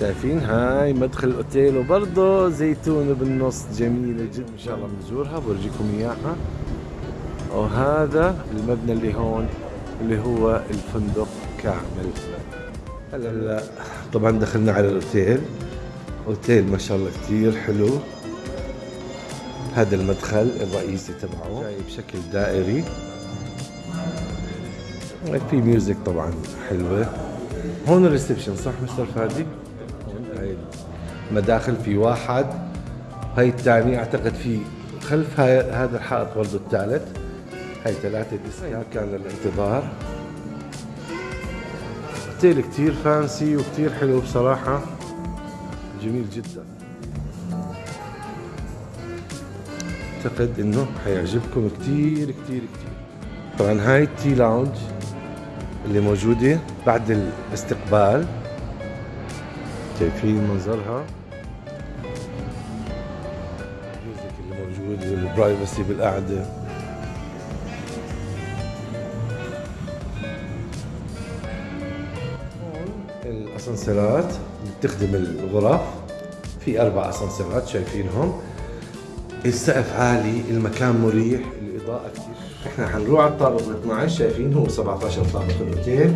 شايفين؟ هاي مدخل الأوتيل وبرضه زيتونة بالنص. جميلة جدا. إن شاء الله بنزورها بورجيكم إياها. وهذا المبنى اللي هون اللي هو الفندق كامل. هلا هلا. طبعا دخلنا على الأوتيل. أوتيل ما شاء الله كثير حلو. هذا المدخل الرئيسي تبعه. جاي بشكل دائري. في music طبعا حلوة. هون ال reception صح مستر فادي؟ هاي المداخل في واحد هاي الثاني أعتقد في خلف هذا الحائط برضه الثالث. هاي ثلاثة desk ات كان للانتظار. اوتيل كتير fancy وكتير حلو بصراحة. جميل جدا. أعتقد إنه حيعجبكم كتير كتير كتير. طبعا هاي ال tea lounge اللي موجودة بعد الاستقبال. شايفين منظرها؟ ال music اللي موجود وال privacy بالقعدة. الأسانسيرات بتخدم الغرف. في أربع أسانسيرات شايفينهم. السقف عالي المكان مريح الإضاءة كثير إحنا حنروح على الطابق ال 12 شايفين هو 17 طابق الأوتيل.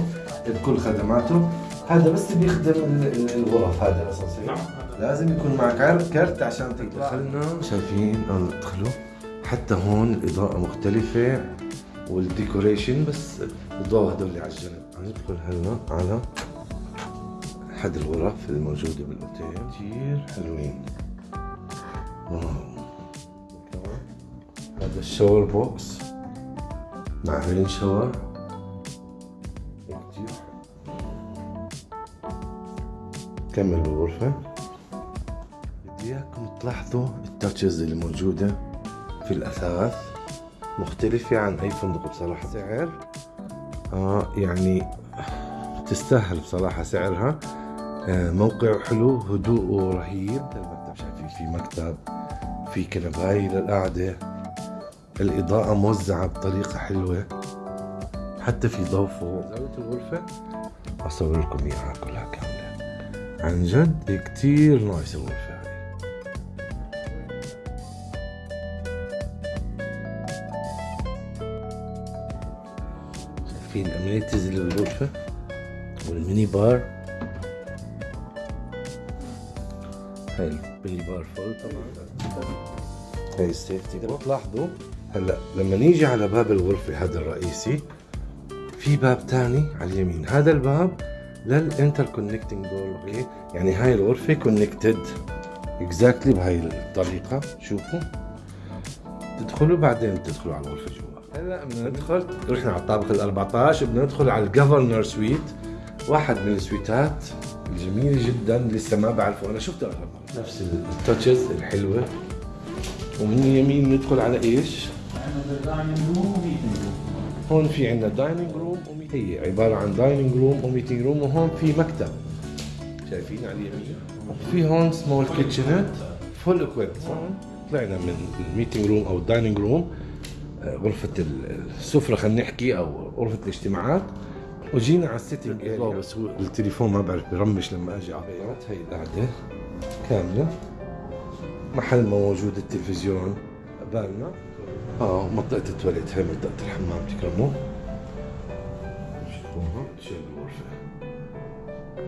بكل خدماته. هذا بس بيخدم ال- ال- الغرف هذا الاسانسير نعم. لازم يكون معك كارت عشان تدخل دخلنا شايفين عم ندخلوا حتى هون الاضاءه مختلفة والديكوريشن بس الضوء هدول اللي على الجنب. ندخل هلا على احد الغرف الموجوده بالأوتيل. كثير حلوين. wow. هذا ال shower box. مع rain shower. كمل بالغرفة. بدي اياكم تلاحظوا ال touches اللي موجودة في الأثاث مختلفة عن أي فندق بصراحة. سعر؟ آه يعني تستاهل بصراحة سعرها. آه موقع حلو هدوءه رهيب المكتب شايفين في مكتب في كنباي للقعدة. الإضاءة موزعة بطريقة حلوة. حتى في ضوء فوق. زاوية الغرفة؟ أصور لكم إياها كلها كاملة. عن جد كتير نايس الغرفة هاي شايفين ال amenities اللي بالغرفة وال mini bar. هاي ال mini bar full طبعا. هاي ال safety اذا بتلاحظوا هلأ لما نيجي على باب الغرفة هذا الرئيسي في باب تاني على اليمين. هذا الباب لل interconnecting door okay يعني هاي الغرفة connected exactly بهاي الطريقة شوفوا. تدخلوا بعدين تدخلوا على الغرفة جوا. هلا بدنا ندخل رحنا على الطابق ال 14 بدنا ندخل على ال governor suite واحد من ال suiteات الجميلة جدا لسه ما بعرفه. أنا شفته اغلب نفس ال touches الحلوة. ومن اليمين ندخل على إيش؟ هون في عندنا dining room هي عبارة عن dining room و meeting room وهون في مكتب. شايفين على اليمين في هون small kitchenette full equipped طلعنا من ال meeting room أو ال dining room غرفة السفرة خلينا نحكي أو غرفة الاجتماعات. وجينا على ال sitting area بس هو التليفون ما بعرف برمش لما أجي على البيت. هي القعدة كاملة. محل ما موجود التلفزيون. قبالنا. آه منطقة ال toilet هي منطقة الحمام تكرموا بالغرفة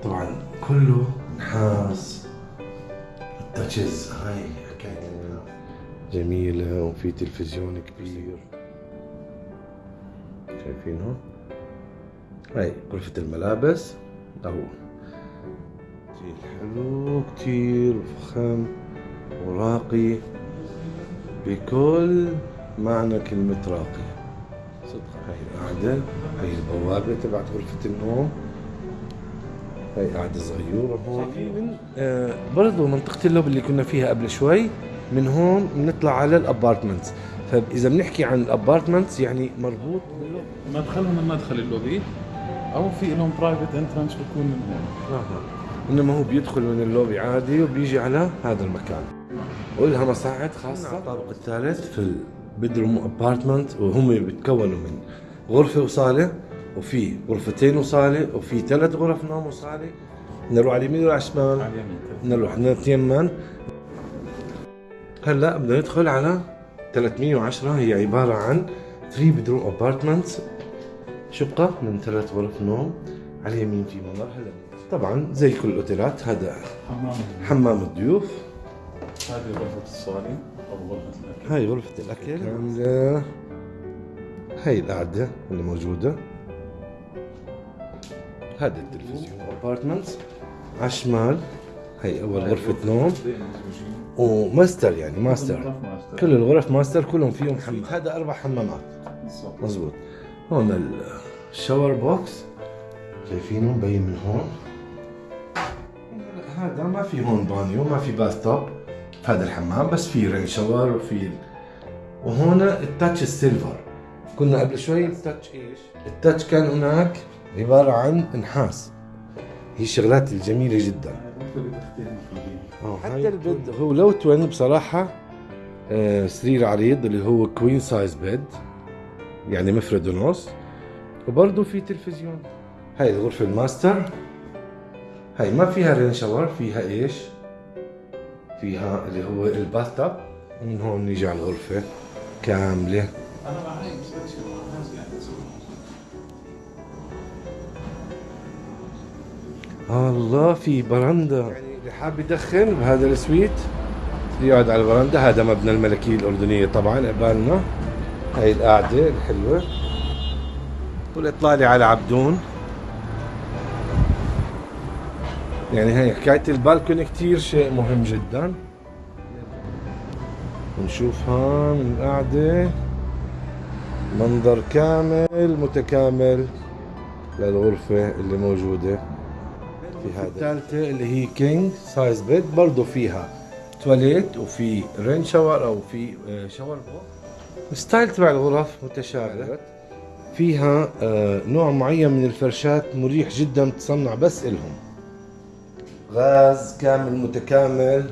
طبعا كله نحاس. التاتشز هاي حكاية جميلة وفي تلفزيون كبير. شايفينه؟ هاي غرفة الملابس. أو كتير حلو كتير فخم وراقي. بكل معنى كلمة راقي. صدق. هاي القعدة هاي البوابة تبعت غرفة النوم. هاي قعدة صغيرة هون. من آه برضو منطقة اللوبي اللي كنا فيها قبل شوي من هون بنطلع على ال apartments. فاذا بنحكي عن ال apartments يعني مربوط باللوبي مدخلهم من مدخل اللوبي أو في لهم private entrance بكون من هون. آه. إنما هو بيدخل من اللوبي عادي وبيجي على هذا المكان. ولها مصاعد خاصة. الطابق الثالث في ال bedroom apartment وهم بيتكونوا من غرفة وصالة وفي غرفتين وصالة وفي ثلاث غرف نوم وصالة. نروح على اليمين ولا على الشمال؟ على اليمين. نروح اثنين من هلا بدنا ندخل على 310 هي عبارة عن 3 bedroom apartments شقة من ثلاث غرف نوم. على اليمين في ممر هلا طبعا زي كل ال hotelات هذا حمام. حمام الضيوف. هذه غرفة الصالة. أو غرفة الأكل. هاي غرفة الأكل. كاملة هاي القعدة اللي موجودة. هذا التلفزيون. apartments على الشمال. هاي أول غرفة نوم. وماستر يعني ماستر. كل الغرف ماستر كلهم فيهم حمام. هذا أربع حمامات. بالضبط. مزبوط هون ال shower box شايفينه؟ مبين من هون. هذا ما في هون بانيو ما في bathtub هذا الحمام بس في rain shower وفي وهون ال touch ال silver كنا قبل شوي ال touch إيش؟ ال touch كان هناك عبارة عن نحاس هي الشغلات الجميلة جدا فيه. حتى ال bed هو لو twin بصراحة آه، سرير عريض اللي هو queen size bed يعني مفرد ونص وبرضه في تلفزيون هاي الغرفة الماستر هاي ما فيها rain shower فيها إيش؟ فيها اللي هو ال bathtub من هون نيجي على الغرفة كاملة. أنا معي تسوي. الله في برندة يعني اللي حاب يدخن بهذا ال suite يقعد على البرندة هذا مبنى الملكية الأردنية طبعا قبالنا هاي القعدة الحلوة. والإطلالة على عبدون. يعني هي حكاية البالكون كتير شيء مهم جدا. ونشوفها من القعدة. منظر كامل متكامل للغرفة اللي موجودة. في هذا. الثالثة اللي هي king size bed برضه فيها toilet وفي rain shower أو في shower box ال style تبع الغرف متشابه. فيها آه، نوع معين من الفرشات مريح جدا متصنع بس إلهم. غاز كامل متكامل.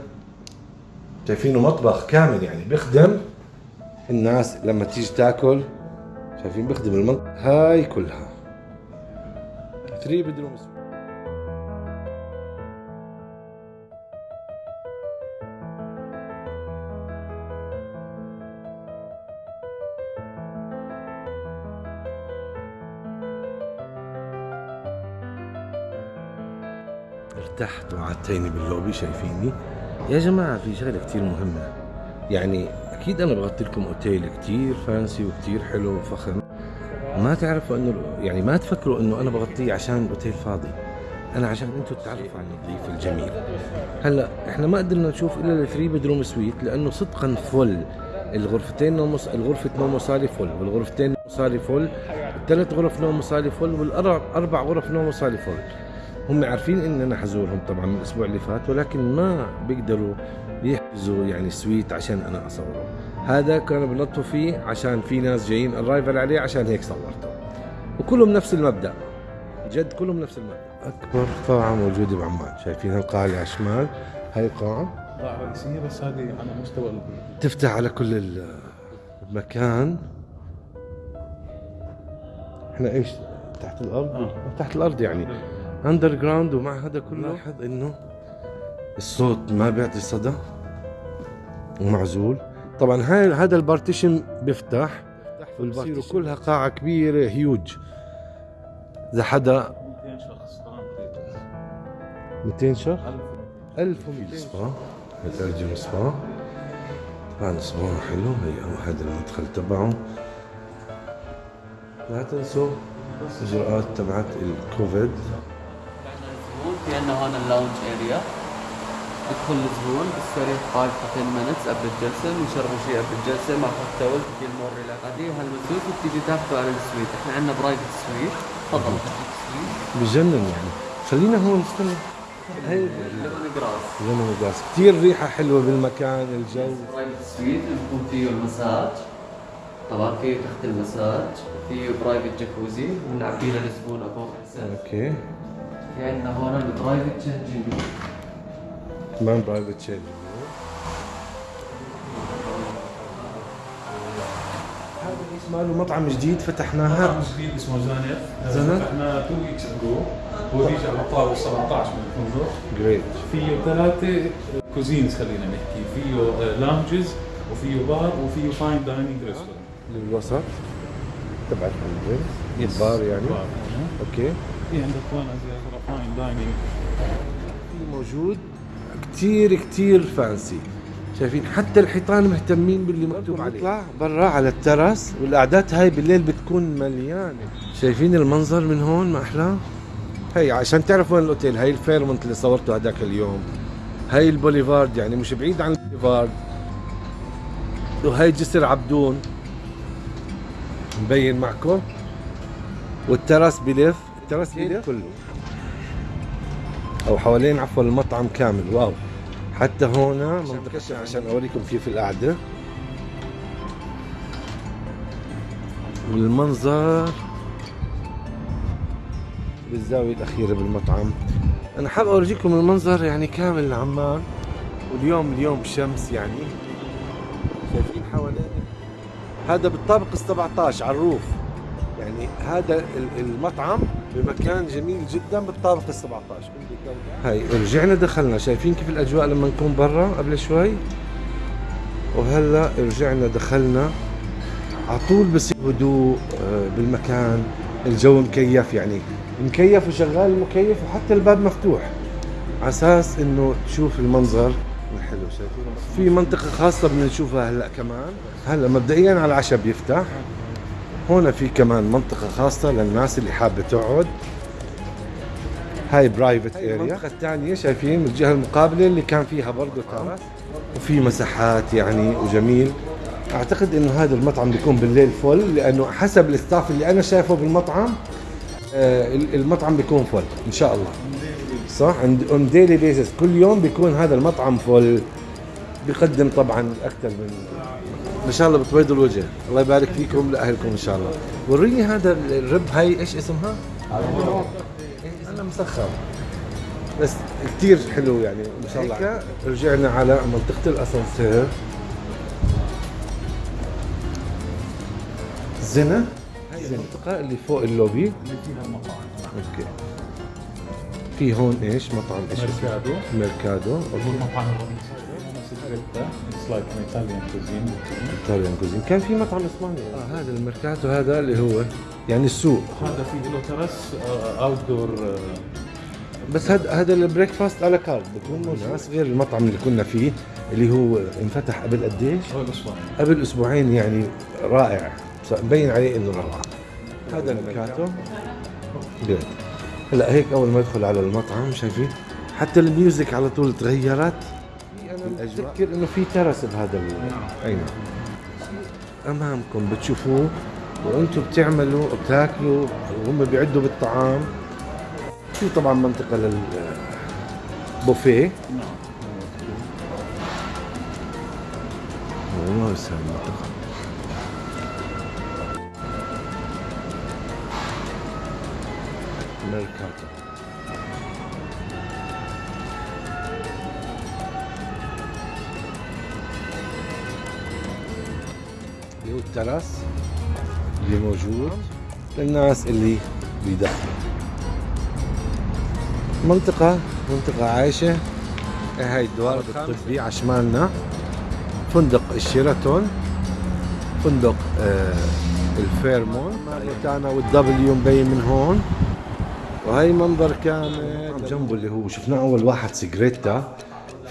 شايفينه مطبخ كامل يعني بيخدم الناس لما تيجي تاكل شايفين بيخدم المنطقة هاي كلها. 3 bedroom ارتحت وقعدتيني باللوبي شايفيني؟ يا جماعة في شغلة كتير مهمة. يعني أكيد أنا بغطي لكم أوتيل كتير fancy وكتير حلو وفخم. ما تعرفوا إنه يعني ما تفكروا إنه أنا بغطيه عشان الأوتيل فاضي. أنا عشان أنتم تعرفوا عن الضيف الجميل. هلأ إحنا ما قدرنا نشوف إلا ال three bedroom suite لأنه صدقا full الغرفتين نوم الغرفة نوم وصالة full والغرفتين نوم وصالة full الثلاث غرف نوم وصالة full والأربع أربع غرف نوم وصالة full هم عارفين ان أنا حزورهم طبعا من الأسبوع اللي فات ولكن ما بيقدروا يحجزوا يعني suite عشان أنا أصوره. هذا كانوا بنطوا فيه عشان في ناس جايين arrival عليه عشان هيك صورته. وكلهم نفس المبدأ. جد كلهم نفس المبدأ. أكبر قاعه موجوده بعمان. شايفين هالقاعه اللي على الشمال؟ هاي القاعه قاعة رئيسية بس هذه على مستوى ال- تفتح على كل ال- المكان. إحنا إيش؟ تحت الأرض؟ آه. تحت الأرض يعني. underground ومع هذا كله. لاحظ إنه الصوت ما بيعطي صدى ومعزول. طبعا هاي هذا ال partition بيفتح وال partition. كلها قاعة كبيرة هيوج إذا حدا 200 شخص تمام 200 شخص؟ 1000 1200 سبا. الارجل سبا. طبعا سبا حلو. هي هذا المدخل تبعه. لا تنسوا الاجراءات تبعت الكوفيد في عندنا هون ال lounge area يدخل الزبون. يستريح 5 to 10 minutes. قبل الجلسة بنشربوا شيء قبل الجلسة مع كوكتيل في ال more relax بعدين هال suite وبتيجي تاخذوا على ال suite. إحنا عندنا private suite تفضل. بجنن يعني. خلينا هون. استنى. هي lemongrass lemongrass كثير ريحة حلوة بالمكان الجو. private suite بيكون فيه المساج. طبعا فيه تحت المساج. فيه برايفت جاكوزي بنعبي للزبون السقف أوكي. في عندنا هون البرايفت تشينجينج كمان برايفت شيل هذا اسمه له مطعم جديد فتحناها. مطعم جديد اسمه زانف زانف؟ فتحنا 2 ويكس اجو هو بيجي على الطاوله 17 من الفندق جريت فيه ثلاثة كوزينز خلينا نحكي. فيه lounges وفيه بار وفيه fine dining restaurant للوسط. تبع الفندق بار يعني. okay في عندك هون زي fine dining موجود. كتير كتير fancy. شايفين؟ حتى الحيطان مهتمين باللي مكتوب عليه. نطلع برا على ال terrace والقعدات هاي بالليل بتكون مليانة. شايفين المنظر من هون ما أحلاه هي عشان تعرفوا وين الأوتيل. هاي الفيرمونت اللي صورته هذاك اليوم. هاي البوليفارد يعني مش بعيد عن البوليفارد. وهي جسر عبدون. مبين معكم. وال terrace بلف ال terrace بلف كله؟ أو حوالين عفوا المطعم كامل. wow. حتى هون منطقة عشان أوريكم كيف القعدة. والمنظر بالزاوية الأخيرة بالمطعم. أنا حاب أورجيكم المنظر يعني كامل عمان. واليوم اليوم شمس يعني. شايفين حوالين؟ هذا بالطابق ال 17 على الروف. يعني هذا ال- المطعم بمكان جميل جدا بالطابق ال 17 هاي رجعنا دخلنا. شايفين كيف الأجواء لما نكون برا قبل شوي؟ وهلأ رجعنا دخلنا. على طول بصير هدوء آه، بالمكان. الجو مكيف يعني. مكيف وشغال المكيف وحتى الباب مفتوح. على أساس إنه تشوف المنظر. الحلو شايفين؟ في منطقة خاصة بدنا نشوفها هلأ كمان. هلأ مبدئيا على العشاء بيفتح هون في كمان منطقة خاصة للناس اللي حابة تقعد. هاي private area المنطقة الثانية شايفين الجهة المقابلة اللي كان فيها برضه terrace وفي مساحات يعني وجميل. أعتقد إنه هذا المطعم بيكون بالليل full لأنه حسب ال staff اللي أنا شايفه بالمطعم آه، المطعم بيكون full إن شاء الله. صح؟ عند on daily basis كل يوم بيكون هذا المطعم full بيقدم طبعا أكثر من ما شاء الله بتبيضوا الوجه. الله يبارك فيكم لأهلكم إن شاء الله. وريني هذا الرب هاي إيش اسمها؟ أنا مسخر. بس كثير حلو يعني ما شاء الله. رجعنا على منطقة الأسانسير. زنا هاي المنطقة اللي فوق اللوبي. اللي فيها المطاعم. okay. في هون إيش؟ مطعم إيش؟ ميركادو. ميركادو. هو okay المطعم الرئيسي سيجريتا it's like an Italian cuisine Italian cuisine كان في مطعم إسباني. آه هذا الميركادو هذا اللي هو. يعني السوق. هذا فيه له terrace outdoor بس هذا هذا ال breakfast à la carte. بكون موجود غير المطعم اللي كنا فيه اللي هو انفتح قبل قديش؟ هو الاسباني قبل أسبوعين يعني رائع. مبين عليه إنه روعة. هذا الميركادو. هلا هيك أول ما ادخل على المطعم شايفين؟ حتى ال music على طول تغيرت. أنا بتذكر إنه في terrace بهذا. أي نعم. أمامكم بتشوفوه وأنتم بتعملوا بتاكلوا وهم بيعدوا بالطعام. في طبعا منطقة لل بوفيه. والله يسهل المنطقة. ميركاتو اللي هو ال terrace اللي موجود للناس اللي بيدخلوا. منطقة منطقة عايشة. هاي الدوار الطبي على شمالنا فندق الشيراتون. فندق آه الفيرمونت. تاعنا والدبليو مبين من هون. وهي منظر كامل. جنبه اللي هو شفناه أول واحد سيجريتا.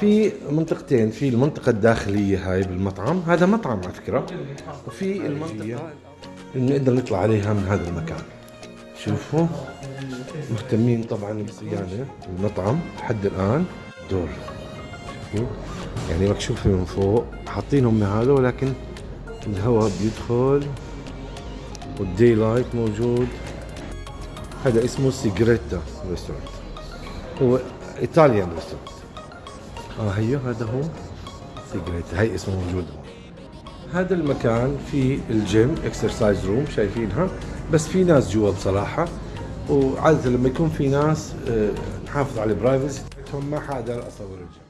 في منطقتين في المنطقة الداخلية هاي بالمطعم هذا مطعم على فكرة وفي المنطقة اللي نقدر نطلع عليها من هذا المكان. شوفوا مهتمين طبعا بالصيانة المطعم لحد الآن. دور. شوفوا. يعني مكشوفة من فوق حاطينهم هذا ولكن الهواء بيدخل وال daylight موجود. هذا اسمه سيجريتا restaurant هو Italian restaurant آه هيو هذا هو. سيجريتا هي اسمه موجود. هذا المكان فيه ال gym exercise room شايفينها. بس في ناس جوا بصراحة. وعادة لما يكون في ناس آه، نحافظ على ال privacy ما حدا أصور الجيم.